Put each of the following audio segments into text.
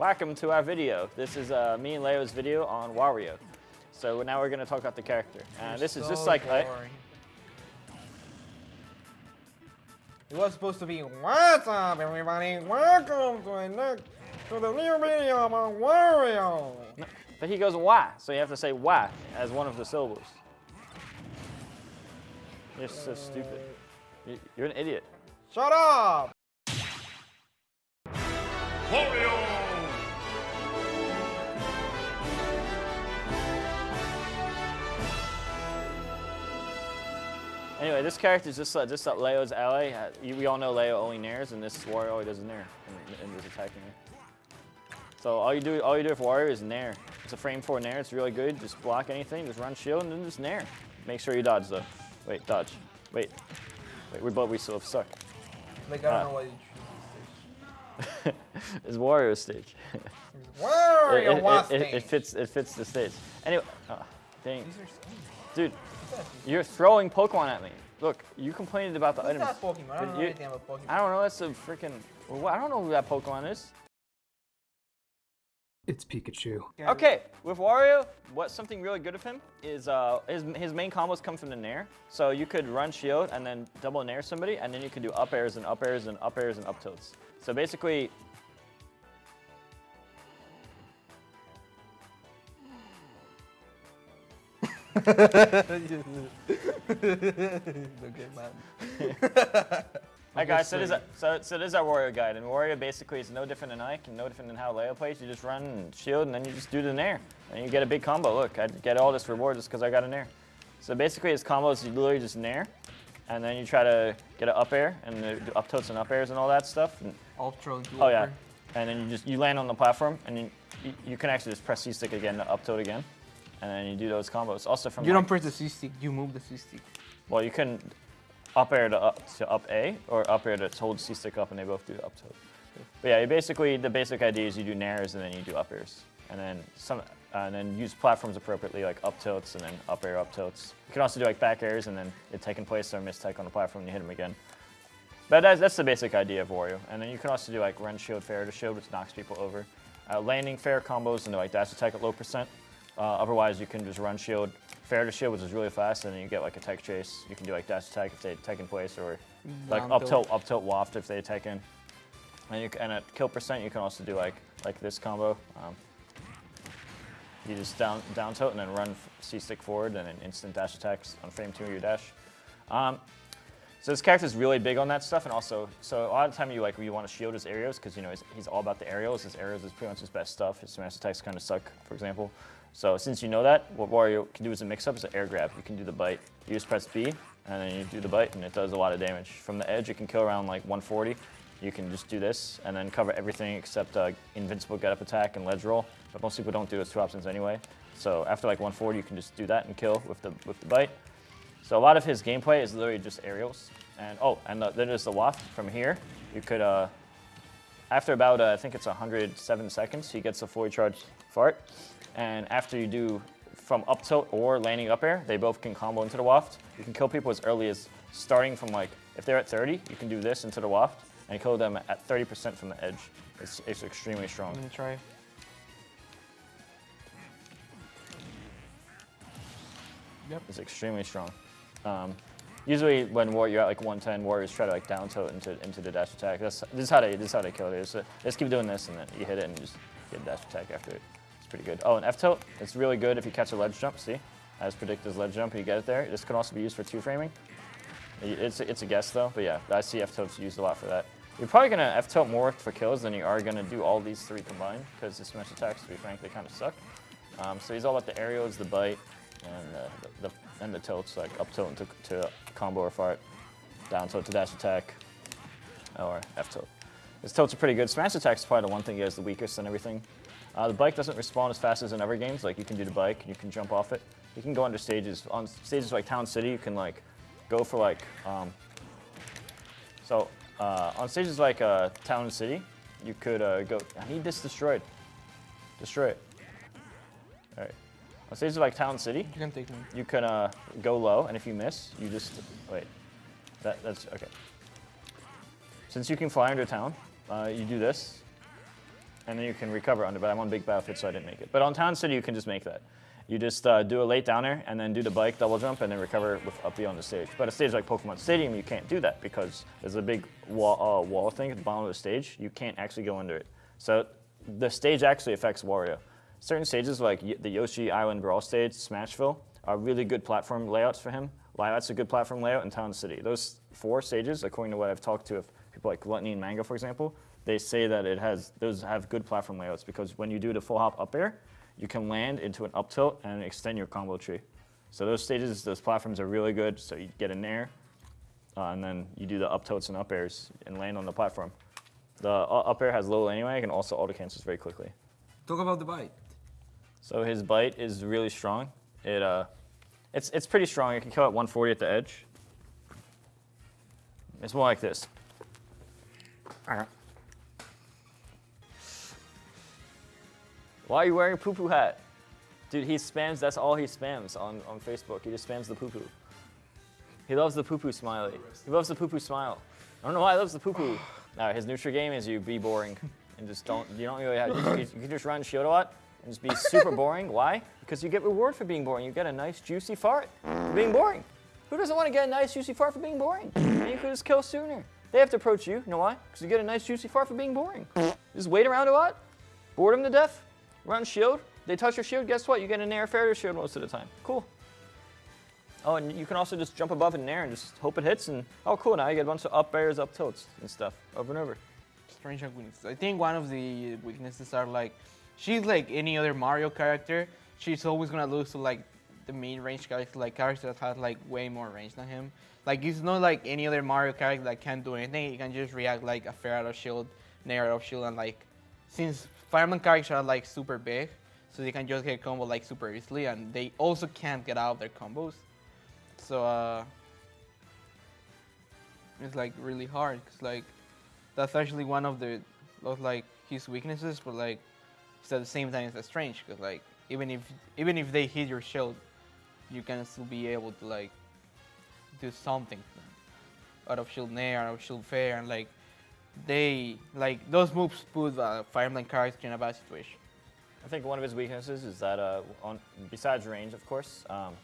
Welcome to our video. This is uh, me and Leo's video on Wario. So now we're going to talk about the character. Uh, this is just like I- boring. It was supposed to be What's up, everybody? Welcome to, next, to the new video about Wario. but he goes why, so you have to say why as one of the syllables. You're so stupid. You- You're an idiot. Shut up! Anyway, this character is just uh, just uh, Leo's ally. Uh, you, we all know Leo only nairs, and this Wario only does nair and, and is attacking it. So all you do all you do for Wario is nair. It's a frame four nair. It's really good. Just block anything, just run shield, and then just nair. Make sure you dodge though. Wait, dodge. Wait, wait. We both we still suck. Like, I don't Ah. know what you choose. it's Wario stage. it, Wario it- it- it stage. fits it fits the stage. Anyway, oh, dang, These are dude? You're throwing Pokemon at me. Look, you complained about the What's items. that Pokemon? I don't know you- anything about Pokemon. I don't know. That's a freaking. Well, I don't know who that Pokemon is. It's Pikachu. Okay, with Wario, what's something really good of him is uh, his his main combos come from the nair. So you could run shield and then double nair somebody, and then you could do up airs and up airs and up airs and up tilts. So basically, okay, man. Hi guys, so this, is, so, so this is our Wario guide, and Wario basically is no different than Ike and no different than how Leo plays. You just run and shield, and then you just do the nair, and you get a big combo. Look, I get all this reward just because I got a nair. So basically, his combos you literally just nair, and then you try to get an up air and uh, do up tilts and up airs and all that stuff. And, Ultra oh yeah, and then you just you land on the platform, and you, you, you can actually just press C stick again to up tilt again, and then you do those combos. Also from You like- don't press the C stick, you move the C stick. well, you can up air to up to up A or up air to hold C stick up, and they both do up tilt. But yeah, you basically the basic idea is you do nairs and then you do up airs, and then some, uh, and then use platforms appropriately like up tilts and then up air up tilts. You can also do like back airs and then it taking place or miss mistake on the platform and you hit them again. But that's, that's the basic idea of Wario. And then you can also do like run shield, fair to shield, which knocks people over. Uh, landing fair combos and like dash attack at low percent. Uh, otherwise, you can just run shield, fair to shield, which is really fast, and then you get like a tech chase. You can do like dash attack if they attack in place, or like Down up tilt. tilt, up tilt waft if they attack in. And, you, and at kill percent, you can also do like like this combo. Um, you just down down tilt and then run C stick forward, and then instant dash attacks on frame two of your dash. Um, so this character is really big on that stuff, and also, so a lot of time you like you want to shield his aerials because you know he's, he's all about the aerials. His aerials is pretty much his best stuff. His smash attacks kind of suck, for example. So since you know that, what Wario can do as a mix-up is an air grab. You can do the bite. You just press B, and then you do the bite, and it does a lot of damage. From the edge, it can kill around like 140. You can just do this, and then cover everything except uh, invincible get-up attack and ledge roll. But most people don't do those two options anyway. So after like 140, you can just do that and kill with the with the bite. So a lot of his gameplay is literally just aerials. And oh, and the, then there's the waft from here. You could, uh, after about, uh, I think it's 107 seconds, he gets a fully charged fart. And after you do from up tilt or landing up air, they both can combo into the waft. You can kill people as early as starting from like, if they're at 30, you can do this into the waft and kill them at 30% from the edge. It's, it's extremely strong. I'm gonna try. Yep. It's extremely strong. Um, usually when war, you're at like 110, Warios try to like down tilt into into the dash attack. That's this is how they this is how they kill it. Is just keep doing this and then you hit it and just get a dash attack after it. Pretty good. Oh, and F tilt. It's really good if you catch a ledge jump. See, as predicted, as ledge jump. You get it there. This can also be used for two framing. It's it's a guess though, but yeah, I see F tilts used a lot for that. You're probably gonna F tilt more for kills than you are gonna do all these three combined because the smash attacks, to be frank, they kind of suck. Um, so he's all about the aerials, the bite, and the, the and the tilts, like up tilt to, to combo or fart, down tilt to dash attack, or F tilt. His tilts are pretty good. Smash attack's is probably the one thing he has the weakest and everything. Uh, the bike doesn't respawn as fast as in other games. Like you can do the bike, and you can jump off it. You can go under stages. On stages like Town City, you can like go for like. Um, so uh, on stages like uh, Town City, you could uh, go. I need this destroyed. Destroy it. All right. On stages like Town City, You can take me. you can uh, go low, and if you miss, you just wait. That, that's okay. Since you can fly under town, uh, you do this, and then you can recover under. But I'm on big battlefield, so I didn't make it. But on Town City, you can just make that. You just uh, do a late down air and then do the bike double jump and then recover with up B on the stage. But a stage like Pokemon Stadium, you can't do that because there's a big wall, uh, wall thing at the bottom of the stage. You can't actually go under it. So the stage actually affects Wario. Certain stages like the Yoshi Island Brawl stage, Smashville, are really good platform layouts for him. That's a good platform layout in Town City. Those four stages, according to what I've talked to of people like Glutonny and Mango, for example, they say that it has those have good platform layouts because when you do the full hop up air, you can land into an up tilt and extend your combo tree. So those stages, those platforms are really good. So you get in there, uh, and then you do the up tilts and up airs and land on the platform. The uh, up air has little anyway, can also auto cancels very quickly. Talk about the bite. So his bite is really strong. It uh, it's it's pretty strong. It can kill at 140 at the edge. It's more like this. Why are you wearing a poo poo hat? Dude, he spams, that's all he spams on, on Facebook. He just spams the poo poo. He loves the poo poo smiley. He loves the poo poo smile. I don't know why he loves the poo poo. Uh, his neutral game is you be boring and just don't, you don't really have, you, you can just run shield a lot and just be super boring. Why? Because you get reward for being boring. You get a nice juicy fart for being boring. Who doesn't want to get a nice juicy fart for being boring? And you could just kill sooner. They have to approach you. You know why? Because you get a nice juicy fart for being boring. Just wait around a lot, bored them to death, run shield. They touch your shield, guess what? You get an air failure shield most of the time. Cool. Oh, and you can also just jump above in air and just hope it hits, and oh, cool, now you get a bunch of up airs, up tilts, and stuff over and over. Strange weaknesses. I think one of the weaknesses are like, she's like any other Mario character. She's always gonna lose to like the main range character, like characters that have like way more range than him. Like it's not like any other Mario character that can't do anything. He can just react like a fair out of shield, nair out of shield, and like since Fire Emblem characters are like super big, so they can just get combo like super easily, and they also can't get out of their combos. So uh, it's like really hard because like that's actually one of the like his weaknesses, but like it's at the same time it's strange because like even if even if they hit your shield, you can still be able to like do something out of shield nair, out of shield fair, and like they like those moves put uh, Fire Emblem character in a bad situation. I think one of his weaknesses is that, uh, on, besides range, of course, um,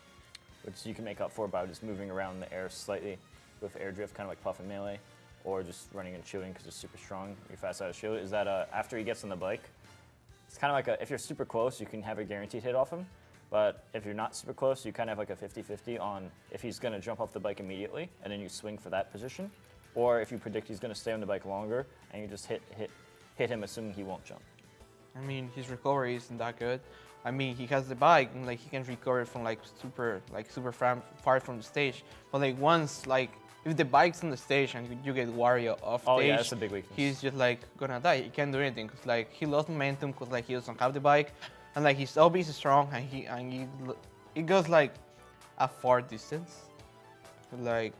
which you can make up for by just moving around the air slightly with air drift, kind of like Puff and Melee, or just running and shielding because it's super strong, you're fast out of shield, is that uh, after he gets on the bike, it's kind of like a, if you're super close, you can have a guaranteed hit off him, but if you're not super close, you kind of have like a 50-50 on if he's going to jump off the bike immediately, and then you swing for that position, or if you predict he's going to stay on the bike longer, and you just hit, hit, hit him assuming he won't jump. I mean, his recovery isn't that good. I mean, he has the bike and like he can recover from like super, like super far, from the stage. But like once, like if the bike's on the stage and you get Wario off Oh stage, yeah, that's a big weakness. he's just like gonna die. He can't do anything because like he lost momentum because like he doesn't have the bike, and like his OB is strong and he and he it goes like a far distance. Like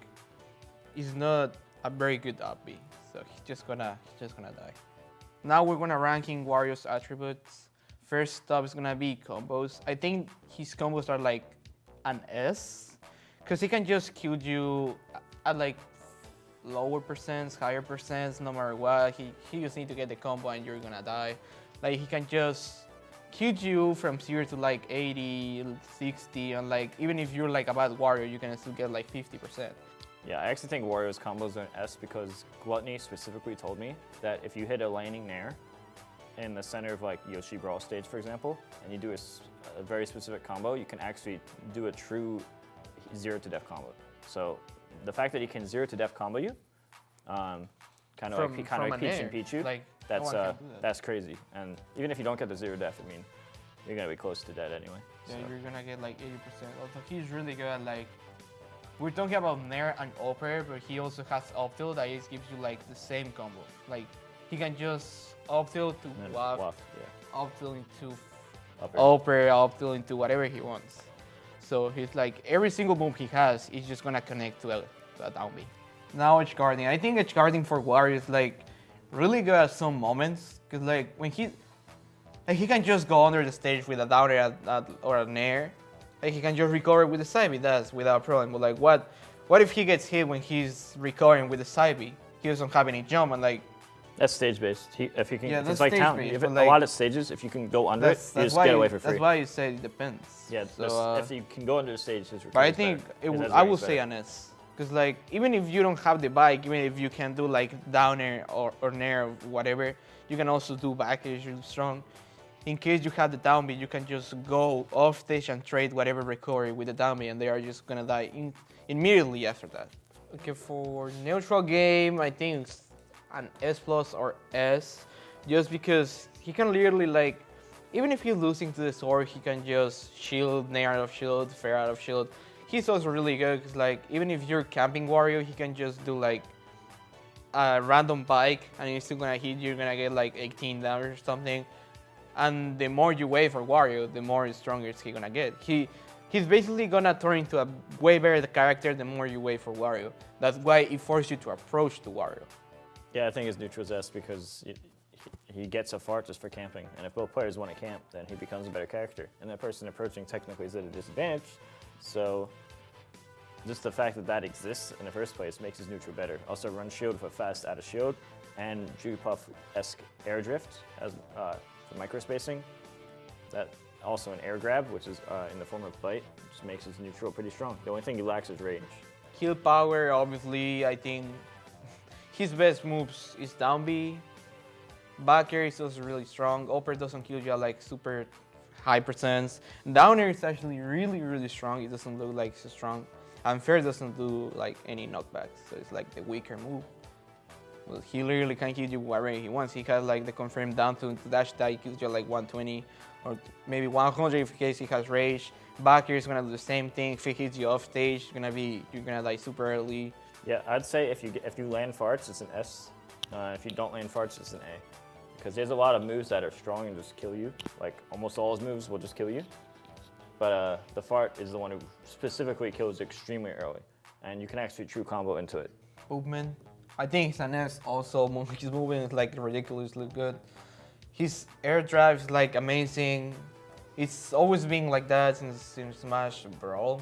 he's not a very good OB, so he's just gonna he's just gonna die. Now we're gonna ranking Wario's attributes. First up is gonna be combos. I think his combos are like an S, because he can just kill you at like lower percents, higher percents, no matter what. He, he just need to get the combo and you're gonna die. Like he can just you from 0 to like 80, 60, and like even if you're like a bad Wario, you can still get like 50%. Yeah, I actually think Wario's combos are an S because Glutonny specifically told me that if you hit a landing nair in the center of like Yoshi Brawl stage, for example, and you do a very specific combo, you can actually do a true zero to death combo. So the fact that he can zero to death combo you, um, kind of like kind of like Peach and Pichu, Like, that's uh, that. that's crazy. And even if you don't get the zero death, I mean, you're gonna be close to dead anyway. Yeah, so. you're gonna get like 80%. Also, he's really good at like. We're talking about Nair and Upper, but he also has up tilt that just gives you like the same combo. Like he can just up tilt to waft, waft, yeah. up tilt into Up air. Upper, up tilt into whatever he wants. So he's like every single move he has is just gonna connect to a, to a down B. Now edge guarding. I think edge guarding for Wario is like really good at some moments because like when he like he can just go under the stage with a down air or an air. Like he can just recover with the side B does without problem. But like what what if he gets hit when he's recovering with the side B? He doesn't have any jump and like That's stage based. He, if you can, Yeah, it's like town. If it, like- a lot of stages, if you can go under it, you just get away for free. That's why you say it depends. yeah, So, uh, if you can go under the stage, his But I think it I will say an S. Because like even if you don't have the bike, even if you can do like down air or, or nair or whatever, you can also do back air really strong. In case you have the down B, you can just go off stage and trade whatever recovery with the down B and they are just gonna die in, immediately after that. Okay, for neutral game, I think an S plus or S, just because he can literally like, even if he's losing to the sword, he can just shield, nair out of shield, fair out of shield. He's also really good because like, even if you're camping Wario, he can just do like a random bike and he's still gonna hit you, you're gonna get like 18 damage or something. And the more you wait for Wario, the more stronger he's gonna get. He he's basically gonna turn into a way better character the more you wait for Wario. That's why it forces you to approach to Wario. Yeah, I think it's neutral's S because he, he he gets a fart just for camping, and if both players want to camp, then he becomes a better character. And that person approaching technically is at a disadvantage, so just the fact that that exists in the first place makes his neutral better. Also, run shield for fast out of shield, and Jigglypuff-esque air drift as uh, for micro spacing. That also an air grab, which is uh, in the form of bite, just makes his neutral pretty strong. The only thing he lacks is range. Kill power, obviously, I think his best moves is down B. Back air is also really strong. Upper doesn't kill you like super high percents. Down air is actually really, really strong. It doesn't look like it's strong. And fair doesn't do like any knockbacks, so it's like the weaker move. Well, he literally can hit you wherever he wants. He has like the confirmed down to, dash that he kills you like 120 or maybe 100 if case he has rage. Back air is gonna do the same thing. If he hits you off stage, you're gonna be you're gonna die super early. Yeah, I'd say if you if you land farts, it's an S. Uh, if you don't land farts, it's an A. Because there's a lot of moves that are strong and just kill you. Like almost all his moves will just kill you. But uh, the fart is the one who specifically kills extremely early, and you can actually true combo into it. movement. I think it's an S also. His movement is like ridiculously good. His air drift is like amazing. It's always been like that since, since Smash Brawl.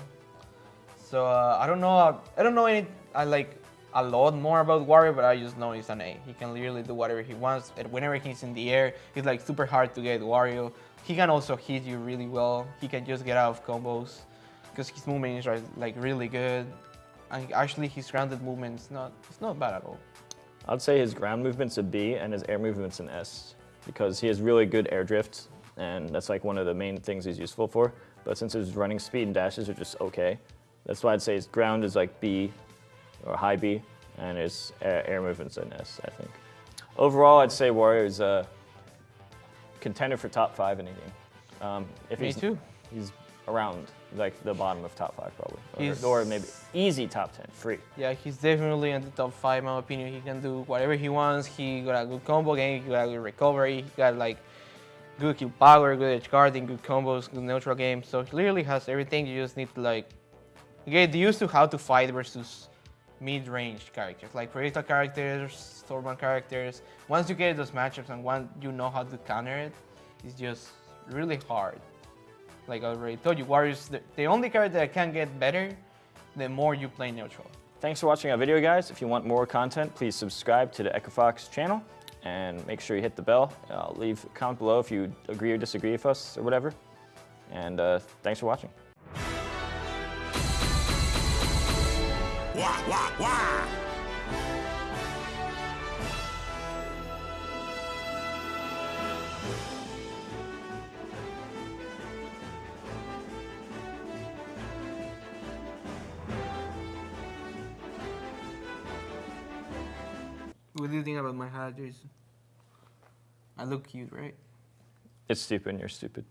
So uh, I don't know. I don't know any. I like a lot more about Wario, but I just know he's an A. He can literally do whatever he wants. And whenever he's in the air, it's like super hard to get Wario. He can also hit you really well. He can just get out of combos because his movement is like- really good. And actually, his grounded movement is not it's not bad at all. I'd say his ground movement's a B and his air movement's an S because he has really good air drift and that's like one of the main things he's useful for. But since his running speed and dashes are just okay, that's why I'd say his ground is like B or high B and his air, movement's an S, I think. Overall, I'd say Wario is a contender for top five in the game. Um, if Me he's, too. He's around like the bottom of top five probably, He's- or, or maybe easy top ten, free. Yeah, he's definitely in the top five, in my opinion. He can do whatever he wants. He got a good combo game. He got a good recovery. He got like good kill power, good edge guarding, good combos, good neutral game. So he literally has everything. You just need to like get used to how to fight versus mid-range characters, like predictable characters, Stormman characters. Once you get those matchups and once you know how to counter it, it's just really hard. Like I already told you, Wario's, the, the only character that can get better the more you play neutral. Thanks for watching our video, guys. If you want more content, please subscribe to the EchoFox channel and make sure you hit the bell. Uh, leave a comment below if you agree or disagree with us or whatever. And uh, thanks for watching. Wah, wah, wah! What do you think about my hat, Jason? I look cute, right? It's stupid and you're stupid.